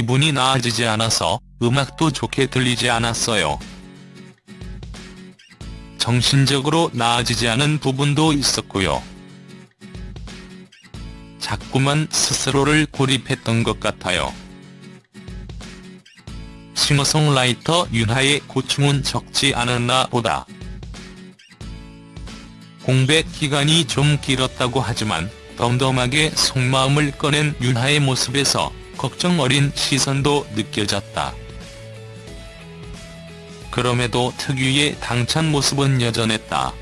기분이 나아지지 않아서 음악도 좋게 들리지 않았어요. 정신적으로 나아지지 않은 부분도 있었고요. 자꾸만 스스로를 고립했던 것 같아요. 싱어송라이터 윤하의 고충은 적지 않았나 보다. 공백 기간이 좀 길었다고 하지만 덤덤하게 속마음을 꺼낸 윤하의 모습에서 걱정 어린 시선도 느껴졌다. 그럼에도 특유의 당찬 모습은 여전했다.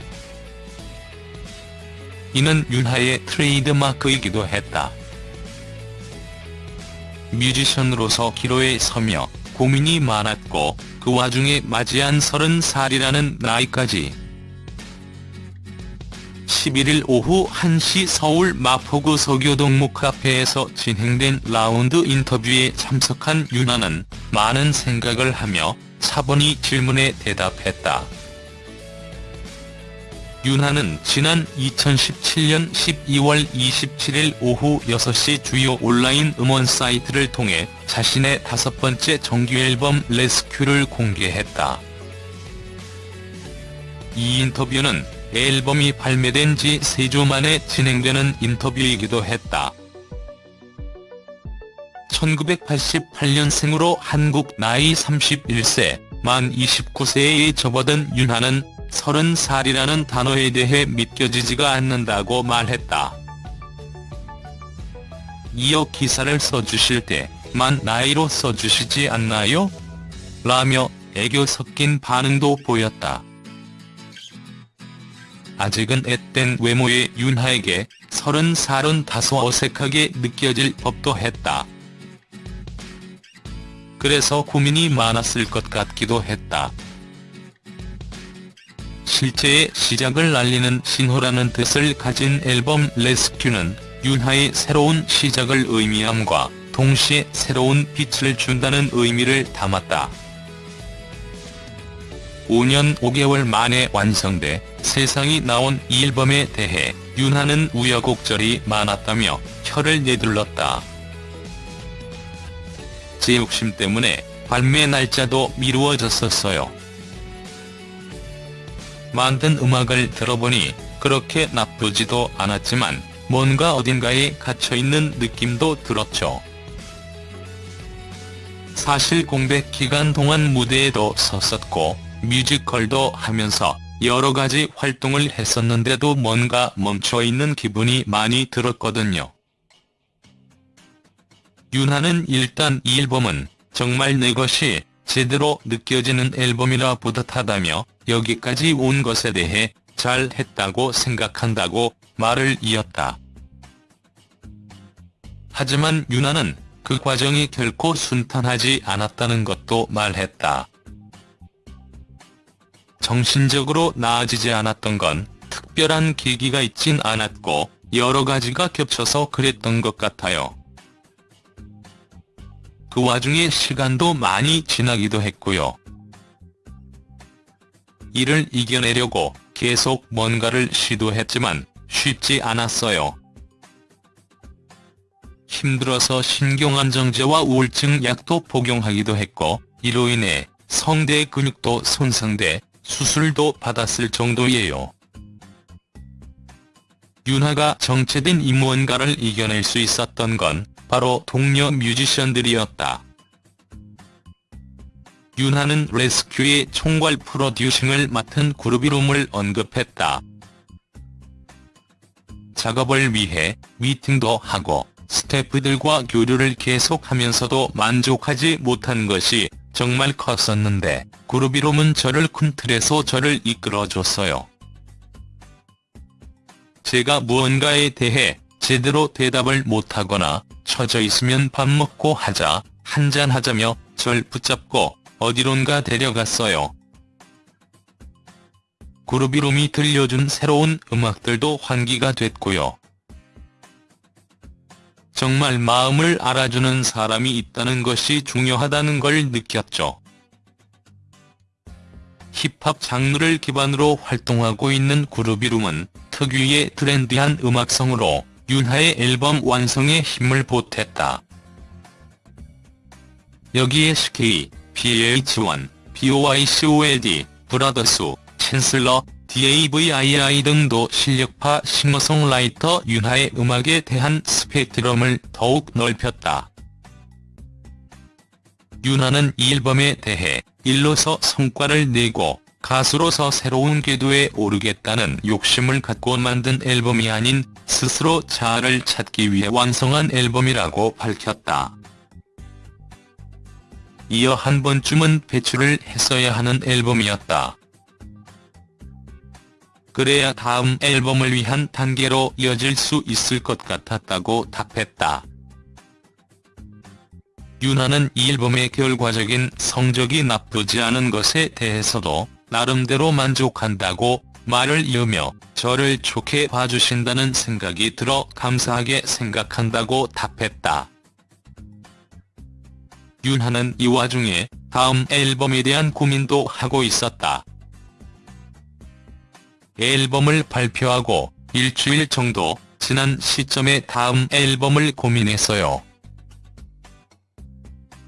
이는 윤하의 트레이드마크이기도 했다. 뮤지션으로서 기로에 서며 고민이 많았고 그 와중에 맞이한 30살이라는 나이까지 11일 오후 1시 서울 마포구 서교동 목카페에서 진행된 라운드 인터뷰에 참석한 윤아는 많은 생각을 하며 차분히 질문에 대답했다. 윤하는 지난 2017년 12월 27일 오후 6시 주요 온라인 음원 사이트를 통해 자신의 다섯 번째 정규앨범 레스큐를 공개했다. 이 인터뷰는 앨범이 발매된 지 3주 만에 진행되는 인터뷰이기도 했다. 1988년생으로 한국 나이 31세, 만 29세에 접어든 윤하는 30살이라는 단어에 대해 믿겨지지가 않는다고 말했다. 이어 기사를 써주실 때 만 나이로 써주시지 않나요? 라며 애교 섞인 반응도 보였다. 아직은 앳된 외모의 윤하에게 30살은 다소 어색하게 느껴질 법도 했다. 그래서 고민이 많았을 것 같기도 했다. 실제의 시작을 알리는 신호라는 뜻을 가진 앨범 레스큐는 윤하의 새로운 시작을 의미함과 동시에 새로운 빛을 준다는 의미를 담았다. 5년 5개월 만에 완성돼 세상이 나온 이 앨범에 대해 윤하는 우여곡절이 많았다며 혀를 내둘렀다. 제 욕심 때문에 발매 날짜도 미루어졌었어요. 만든 음악을 들어보니 그렇게 나쁘지도 않았지만 뭔가 어딘가에 갇혀있는 느낌도 들었죠. 사실 공백 기간 동안 무대에도 섰었고 뮤지컬도 하면서 여러가지 활동을 했었는데도 뭔가 멈춰있는 기분이 많이 들었거든요. 윤하는 일단 이 앨범은 정말 내 것이 제대로 느껴지는 앨범이라 뿌듯하다며 여기까지 온 것에 대해 잘 했다고 생각한다고 말을 이었다. 하지만 윤하는 그 과정이 결코 순탄하지 않았다는 것도 말했다. 정신적으로 나아지지 않았던 건 특별한 계기가 있진 않았고 여러 가지가 겹쳐서 그랬던 것 같아요. 그 와중에 시간도 많이 지나기도 했고요. 이를 이겨내려고 계속 뭔가를 시도했지만 쉽지 않았어요. 힘들어서 신경안정제와 우울증 약도 복용하기도 했고 이로 인해 성대 근육도 손상돼 수술도 받았을 정도예요. 윤하가 정체된 이 무언가를 이겨낼 수 있었던 건 바로 동료 뮤지션들이었다. 윤하는 레스큐의 총괄 프로듀싱을 맡은 그룹이룸을 언급했다. 작업을 위해 미팅도 하고 스태프들과 교류를 계속하면서도 만족하지 못한 것이 정말 컸었는데 그룹이룸은 저를 큰 틀에서 저를 이끌어줬어요. 제가 무언가에 대해 제대로 대답을 못하거나 처져 있으면 밥 먹고 하자, 한잔 하자며 절 붙잡고 어디론가 데려갔어요. 그룹이룸이 들려준 새로운 음악들도 환기가 됐고요. 정말 마음을 알아주는 사람이 있다는 것이 중요하다는 걸 느꼈죠. 힙합 장르를 기반으로 활동하고 있는 그룹이룸은 특유의 트렌디한 음악성으로 윤하의 앨범 완성에 힘을 보탰다. 여기에 SK, BH1, BOYCOLD, 브라더스, 챈슬러, DAVII 등도 실력파 싱어송라이터 윤하의 음악에 대한 스펙트럼을 더욱 넓혔다. 윤하는 이 앨범에 대해 일로서 성과를 내고 가수로서 새로운 궤도에 오르겠다는 욕심을 갖고 만든 앨범이 아닌 스스로 자아를 찾기 위해 완성한 앨범이라고 밝혔다. 이어 한 번쯤은 배출을 했어야 하는 앨범이었다. 그래야 다음 앨범을 위한 단계로 이어질 수 있을 것 같았다고 답했다. 윤하는 이 앨범의 결과적인 성적이 나쁘지 않은 것에 대해서도 나름대로 만족한다고 말을 이으며 저를 좋게 봐주신다는 생각이 들어 감사하게 생각한다고 답했다. 윤하는 이 와중에 다음 앨범에 대한 고민도 하고 있었다. 앨범을 발표하고 일주일 정도 지난 시점에 다음 앨범을 고민했어요.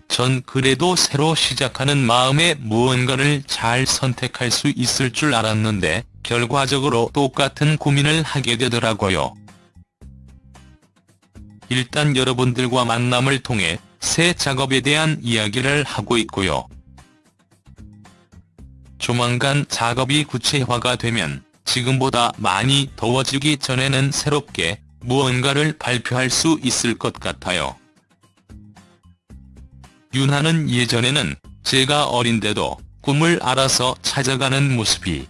전 그래도 새로 시작하는 마음에 무언가를 잘 선택할 수 있을 줄 알았는데 결과적으로 똑같은 고민을 하게 되더라고요. 일단 여러분들과 만남을 통해 새 작업에 대한 이야기를 하고 있고요. 조만간 작업이 구체화가 되면 지금보다 많이 더워지기 전에는 새롭게 무언가를 발표할 수 있을 것 같아요. 윤하는 예전에는 제가 어린데도 꿈을 알아서 찾아가는 모습이